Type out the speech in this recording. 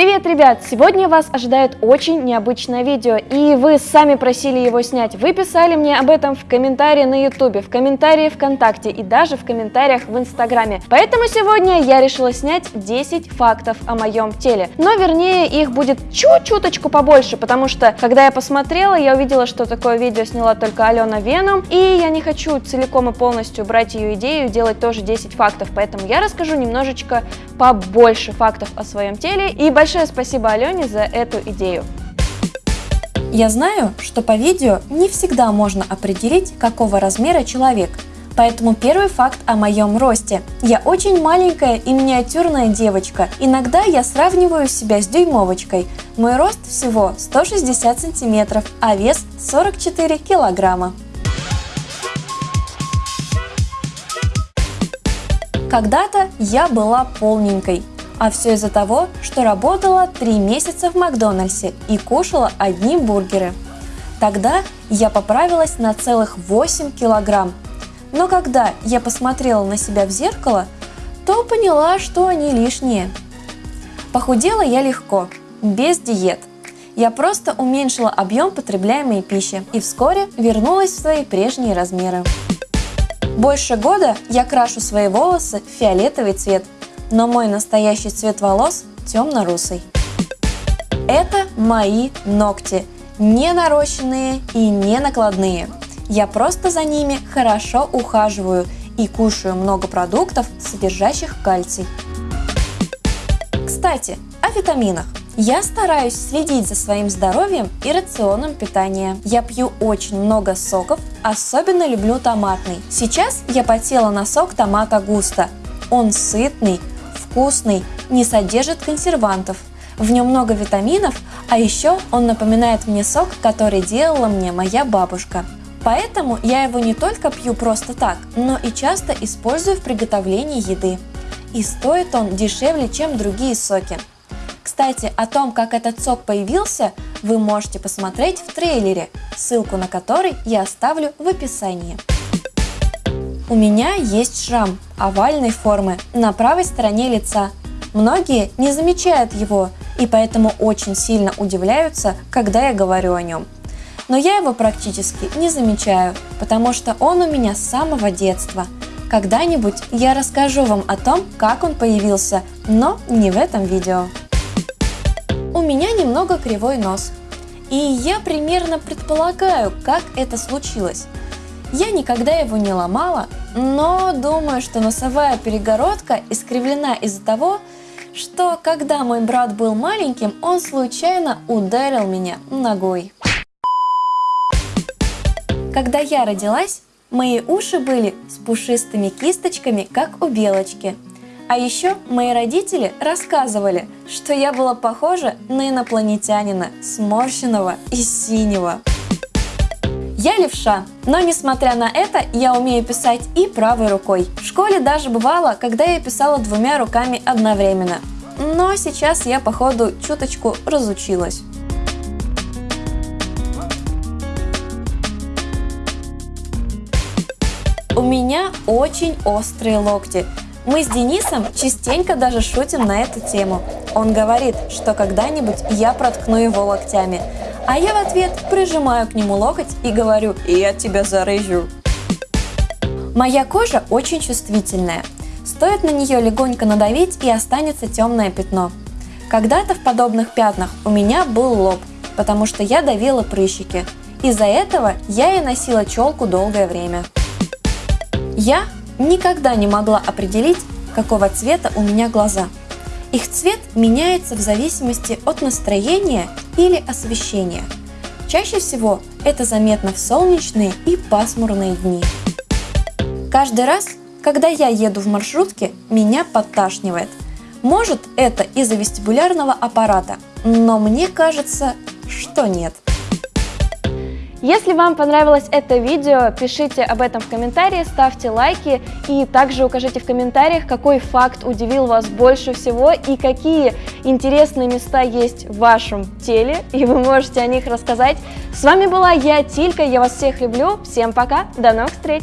Привет, ребят! Сегодня вас ожидает очень необычное видео, и вы сами просили его снять. Вы писали мне об этом в комментарии на ютубе, в комментарии ВКонтакте и даже в комментариях в инстаграме. Поэтому сегодня я решила снять 10 фактов о моем теле. Но вернее их будет чуть-чуточку побольше, потому что когда я посмотрела, я увидела, что такое видео сняла только Алена Веном, и я не хочу целиком и полностью брать ее идею делать тоже 10 фактов, поэтому я расскажу немножечко побольше фактов о своем теле и большое спасибо Алене за эту идею. Я знаю, что по видео не всегда можно определить, какого размера человек, Поэтому первый факт о моем росте. Я очень маленькая и миниатюрная девочка. Иногда я сравниваю себя с дюймовочкой. Мой рост всего 160 сантиметров, а вес 44 килограмма. Когда-то я была полненькой, а все из-за того, что работала 3 месяца в Макдональдсе и кушала одни бургеры. Тогда я поправилась на целых 8 килограмм. Но когда я посмотрела на себя в зеркало, то поняла, что они лишние. Похудела я легко, без диет. Я просто уменьшила объем потребляемой пищи и вскоре вернулась в свои прежние размеры. Больше года я крашу свои волосы в фиолетовый цвет – но мой настоящий цвет волос темно-русый. Это мои ногти, не нарощенные и не накладные. Я просто за ними хорошо ухаживаю и кушаю много продуктов, содержащих кальций. Кстати, о витаминах. Я стараюсь следить за своим здоровьем и рационом питания. Я пью очень много соков, особенно люблю томатный. Сейчас я потела на сок томата густа. Он сытный, вкусный, не содержит консервантов. В нем много витаминов, а еще он напоминает мне сок, который делала мне моя бабушка. Поэтому я его не только пью просто так, но и часто использую в приготовлении еды. И стоит он дешевле, чем другие соки. Кстати, о том, как этот сок появился, вы можете посмотреть в трейлере, ссылку на который я оставлю в описании. У меня есть шрам овальной формы на правой стороне лица. Многие не замечают его и поэтому очень сильно удивляются, когда я говорю о нем. Но я его практически не замечаю, потому что он у меня с самого детства. Когда-нибудь я расскажу вам о том, как он появился, но не в этом видео. У меня немного кривой нос. И я примерно предполагаю, как это случилось. Я никогда его не ломала, но думаю, что носовая перегородка искривлена из-за того, что когда мой брат был маленьким, он случайно ударил меня ногой. Когда я родилась, мои уши были с пушистыми кисточками, как у белочки. А еще мои родители рассказывали, что я была похожа на инопланетянина, сморщенного и синего. Я левша, но несмотря на это, я умею писать и правой рукой. В школе даже бывало, когда я писала двумя руками одновременно. Но сейчас я, походу, чуточку разучилась. У меня очень острые локти. Мы с Денисом частенько даже шутим на эту тему. Он говорит, что когда-нибудь я проткну его локтями. А я в ответ прижимаю к нему локоть и говорю «Я тебя зарыжу». Моя кожа очень чувствительная. Стоит на нее легонько надавить и останется темное пятно. Когда-то в подобных пятнах у меня был лоб, потому что я давила прыщики. Из-за этого я и носила челку долгое время. Я никогда не могла определить, какого цвета у меня глаза. Их цвет меняется в зависимости от настроения или освещения. Чаще всего это заметно в солнечные и пасмурные дни. Каждый раз, когда я еду в маршрутке, меня подташнивает. Может это из-за вестибулярного аппарата, но мне кажется, что нет. Если вам понравилось это видео, пишите об этом в комментарии, ставьте лайки и также укажите в комментариях, какой факт удивил вас больше всего и какие интересные места есть в вашем теле, и вы можете о них рассказать. С вами была я, Тилька, я вас всех люблю, всем пока, до новых встреч!